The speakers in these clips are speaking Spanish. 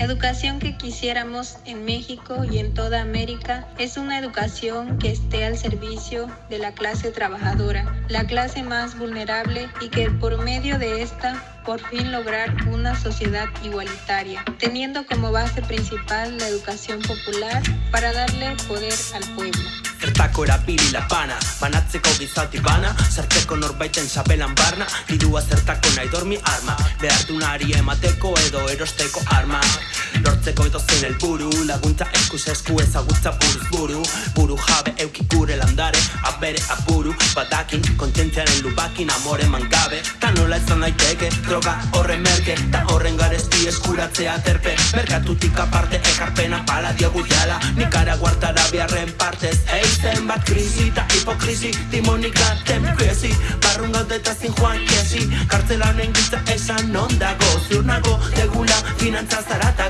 Educación que quisiéramos en México y en toda América es una educación que esté al servicio de la clase trabajadora, la clase más vulnerable y que por medio de esta por fin lograr una sociedad igualitaria, teniendo como base principal la educación popular para darle poder al pueblo. Gertako erapili lapana Banatzeko bizati bana Zerteko norbaiten sabelan barna Didua zertako nahi dormi arma Behartu nari emateko edo erosteko arma Lortzeko edo zen elburu Laguntza eskus esku ezagutza buruz buru Buru jabe eukik gure bere apuru Batakin, kontentzaren lupakin, amore mangabe Ta nola ez zan daiteke, droga horre merke Ta horren garezti eskuratzea terpe Merkatutik aparte ekarpena pala diogu jala Nikara guartara biarren partez eizen bat krizi, ta hipokrizi, timonika temkezi Barrun gaude eta zin joan kezi kartzelan engitza esan nondago Zurnago, degula, finantza zarata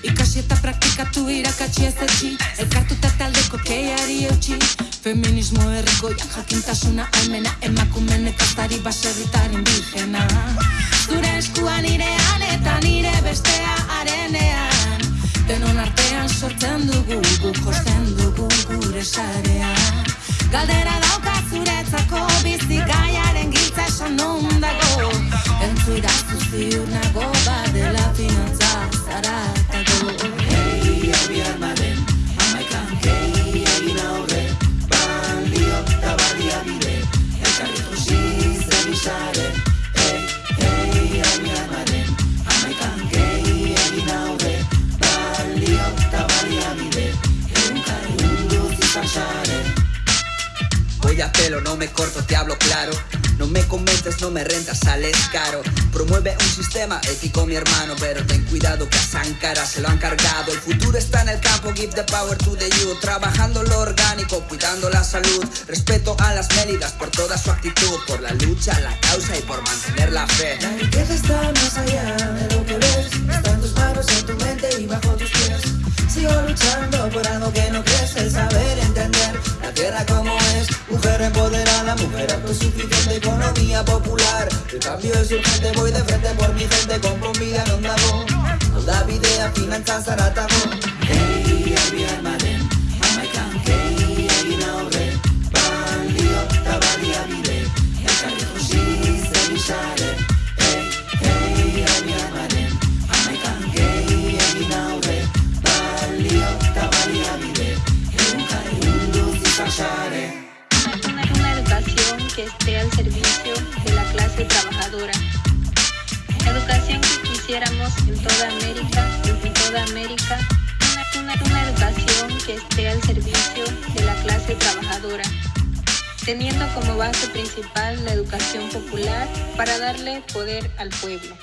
Ikasi eta praktikatu irakatsi ez etxi Elkartu eta taldeko keiari eutxi Feminismo erriko jakintasuna almena Emakumen ekartari baserritar indigena Zure eskua nire aleta nire bestea arenean Denon artean sortzen dugu guk osten dugu gure sarean Galdera dauka zuretzako bizi no me corto, te hablo claro. No me comentes, no me rentas, sales caro. Promueve un sistema ético, mi hermano, pero ten cuidado que a se lo han cargado. El futuro está en el campo, give the power to the youth. Trabajando lo orgánico, cuidando la salud. Respeto a las méridas por toda su actitud, por la lucha, la causa y por mantener la fe. La riqueza está más allá de lo que ves. es Mujer empoderada, mujer suficiente Economía popular, el cambio es urgente Voy de frente por mi gente, con un vida en onda de finanzas, que esté al servicio de la clase trabajadora. la Educación que quisiéramos en toda América, en toda América, una educación que esté al servicio de la clase trabajadora teniendo como base principal la educación popular para darle poder al pueblo.